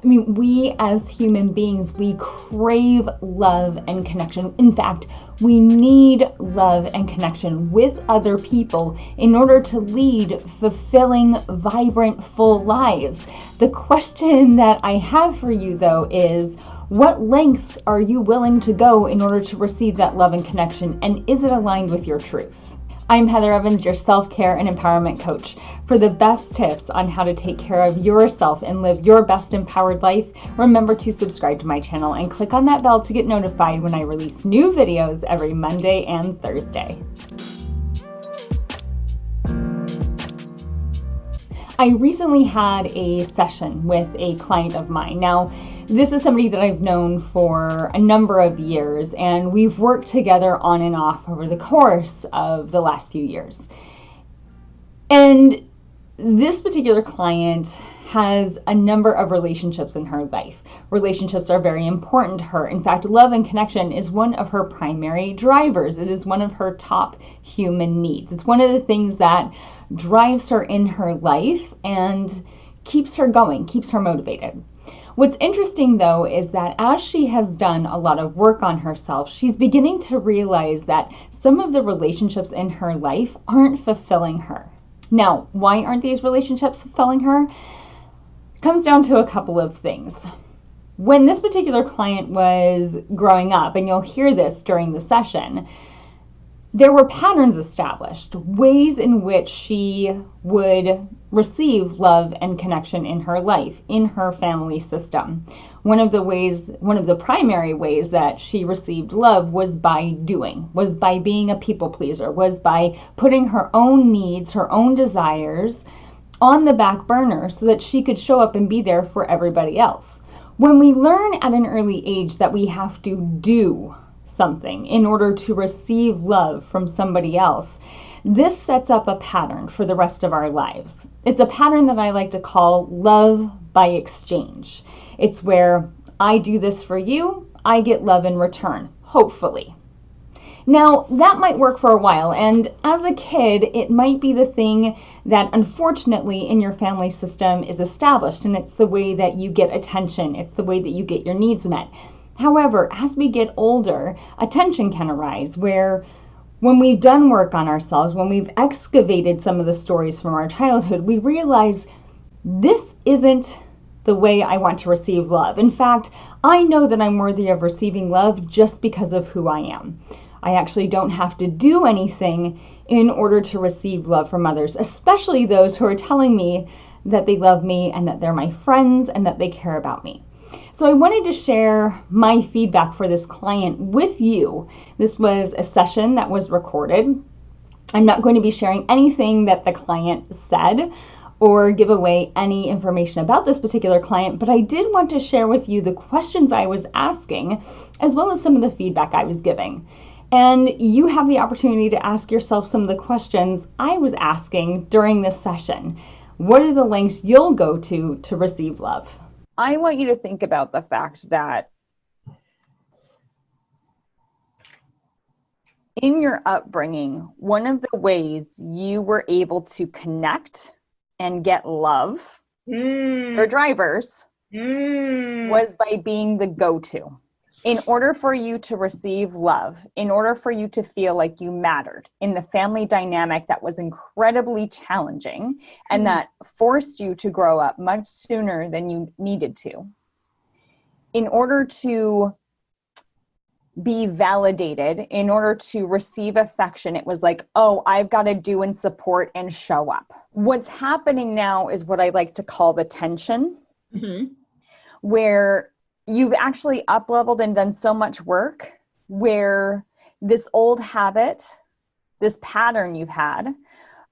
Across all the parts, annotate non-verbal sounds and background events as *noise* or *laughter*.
I mean, we as human beings, we crave love and connection. In fact, we need love and connection with other people in order to lead fulfilling, vibrant, full lives. The question that I have for you, though, is what lengths are you willing to go in order to receive that love and connection? And is it aligned with your truth? I'm Heather Evans, your self care and empowerment coach. For the best tips on how to take care of yourself and live your best empowered life, remember to subscribe to my channel and click on that bell to get notified when I release new videos every Monday and Thursday. I recently had a session with a client of mine. Now, this is somebody that I've known for a number of years, and we've worked together on and off over the course of the last few years. And this particular client has a number of relationships in her life. Relationships are very important to her. In fact, love and connection is one of her primary drivers. It is one of her top human needs. It's one of the things that drives her in her life and keeps her going, keeps her motivated. What's interesting though is that as she has done a lot of work on herself, she's beginning to realize that some of the relationships in her life aren't fulfilling her. Now, why aren't these relationships fulfilling her? Comes down to a couple of things. When this particular client was growing up, and you'll hear this during the session, there were patterns established, ways in which she would receive love and connection in her life, in her family system. One of the ways, one of the primary ways that she received love was by doing, was by being a people pleaser, was by putting her own needs, her own desires on the back burner so that she could show up and be there for everybody else. When we learn at an early age that we have to do something in order to receive love from somebody else, this sets up a pattern for the rest of our lives. It's a pattern that I like to call love by exchange. It's where I do this for you, I get love in return, hopefully. Now, that might work for a while, and as a kid, it might be the thing that unfortunately in your family system is established, and it's the way that you get attention, it's the way that you get your needs met. However, as we get older, attention can arise where when we've done work on ourselves, when we've excavated some of the stories from our childhood, we realize this isn't the way I want to receive love. In fact, I know that I'm worthy of receiving love just because of who I am. I actually don't have to do anything in order to receive love from others, especially those who are telling me that they love me and that they're my friends and that they care about me. So I wanted to share my feedback for this client with you. This was a session that was recorded. I'm not going to be sharing anything that the client said or give away any information about this particular client, but I did want to share with you the questions I was asking as well as some of the feedback I was giving. And you have the opportunity to ask yourself some of the questions I was asking during this session. What are the links you'll go to to receive love? I want you to think about the fact that in your upbringing, one of the ways you were able to connect and get love mm. for drivers mm. was by being the go to in order for you to receive love, in order for you to feel like you mattered in the family dynamic that was incredibly challenging and mm-hmm. that forced you to grow up much sooner than you needed to, in order to be validated, in order to receive affection, it was like, oh, I've got to do and support and show up. What's happening now is what I like to call the tension, mm-hmm. where you've actually up leveled and done so much work where this old habit, this pattern you've had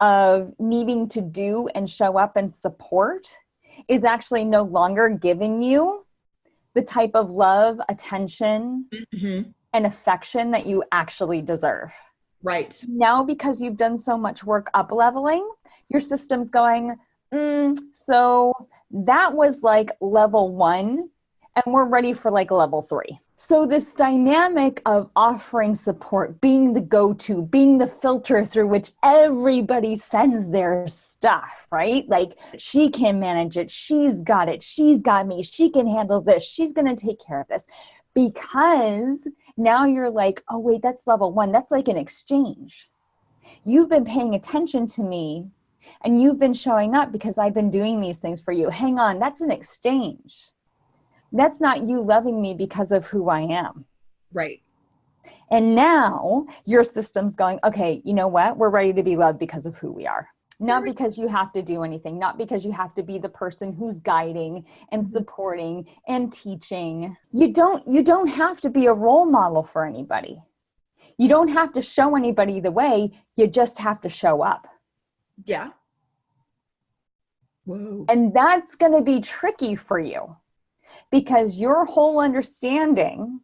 of needing to do and show up and support is actually no longer giving you the type of love, attention, mm-hmm. and affection that you actually deserve. Right. Now, because you've done so much work up leveling, your system's going, mm, so that was like level one and we're ready for like level three. So, this dynamic of offering support, being the go to, being the filter through which everybody sends their stuff, right? Like, she can manage it. She's got it. She's got me. She can handle this. She's going to take care of this. Because now you're like, oh, wait, that's level one. That's like an exchange. You've been paying attention to me and you've been showing up because I've been doing these things for you. Hang on, that's an exchange that's not you loving me because of who I am. Right. And now your system's going, okay, you know what? We're ready to be loved because of who we are. Not because you have to do anything, not because you have to be the person who's guiding and mm-hmm. supporting and teaching. You don't you don't have to be a role model for anybody. You don't have to show anybody the way, you just have to show up. Yeah. Whoa. And that's going to be tricky for you because your whole understanding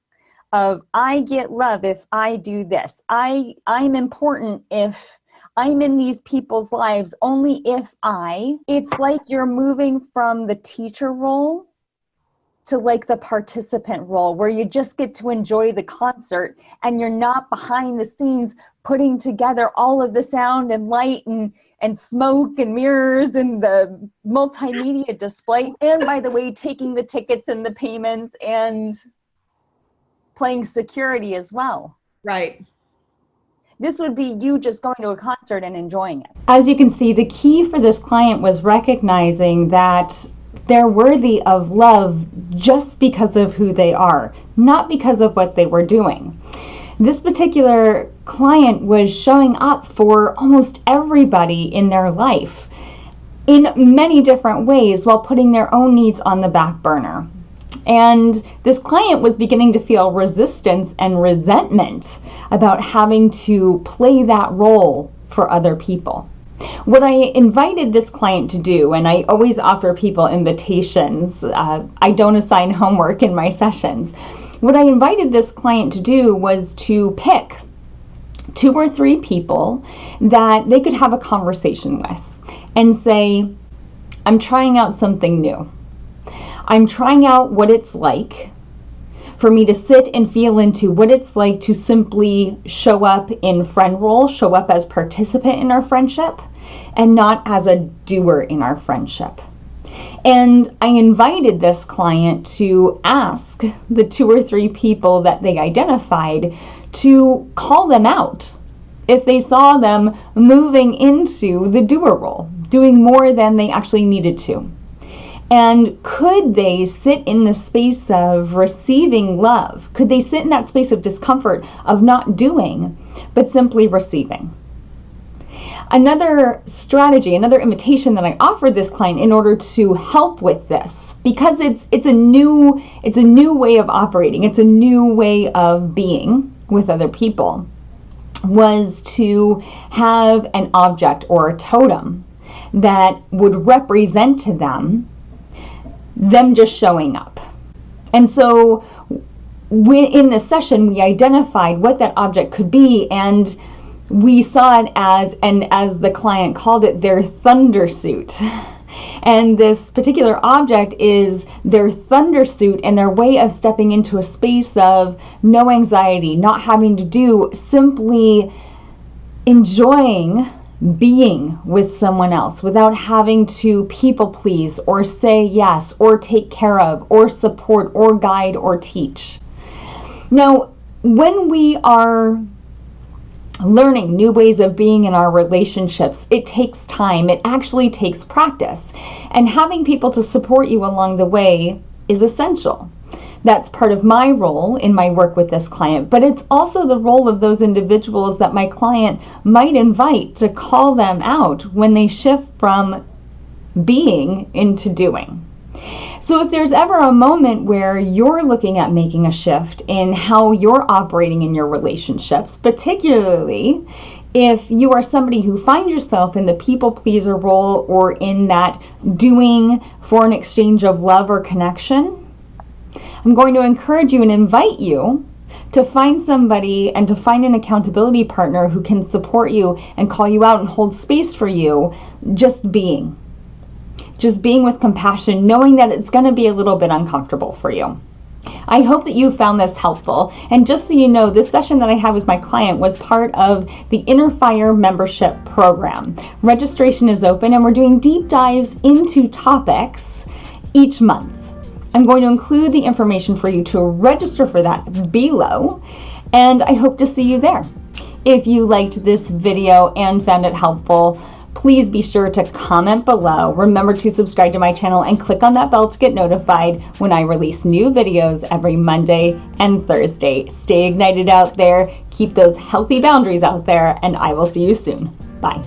of I get love if I do this. I I'm important if I'm in these people's lives only if I. It's like you're moving from the teacher role to like the participant role where you just get to enjoy the concert and you're not behind the scenes putting together all of the sound and light and and smoke and mirrors and the multimedia display. And by the way taking the tickets and the payments and playing security as well. Right. This would be you just going to a concert and enjoying it. As you can see the key for this client was recognizing that they're worthy of love just because of who they are not because of what they were doing this particular client was showing up for almost everybody in their life in many different ways while putting their own needs on the back burner. And this client was beginning to feel resistance and resentment about having to play that role for other people. What I invited this client to do, and I always offer people invitations, uh, I don't assign *laughs* homework in my sessions, what I invited this client to do was to pick two or three people that they could have a conversation with and say, I'm trying out something new. I'm trying out what it's like for me to sit and feel into what it's like to simply show up in friend role, show up as participant in our friendship, and not as a doer in our friendship. And I invited this client to ask the two or three people that they identified to call them out if they saw them moving into the doer role, doing more than they actually needed to. And could they sit in the space of receiving love? Could they sit in that space of discomfort of not doing, but simply receiving? Another strategy, another invitation that I offered this client in order to help with this, because it's it's a new it's a new way of operating, it's a new way of being with other people, was to have an object or a totem that would represent to them them just showing up. And so we, in this session, we identified what that object could be and we saw it as, and as the client called it, their thunder suit. *laughs* And this particular object is their thunder suit and their way of stepping into a space of no anxiety, not having to do, simply enjoying being with someone else without having to people please or say yes or take care of or support or guide or teach. Now, when we are learning new ways of being in our relationships. It takes time, it actually takes practice. And having people to support you along the way is essential. That's part of my role in my work with this client, but it's also the role of those individuals that my client might invite to call them out when they shift from being into doing. So if there's ever a moment where you're looking at making a shift in how you're operating in your relationships, particularly if you are somebody who finds yourself in the people pleaser role or in that doing for an exchange of love or connection, I'm going to encourage you and invite you to find somebody and to find an accountability partner who can support you and call you out and hold space for you just being just being with compassion, knowing that it's going to be a little bit uncomfortable for you. I hope that you found this helpful. And just so you know, this session that I had with my client was part of the Inner Fire membership program. Registration is open and we're doing deep dives into topics each month. I'm going to include the information for you to register for that below, and I hope to see you there. If you liked this video and found it helpful, please be sure to comment below. Remember to subscribe to my channel and click on that bell to get notified when I release new videos every Monday and Thursday. Stay ignited out there, keep those healthy boundaries out there, and I will see you soon. Bye.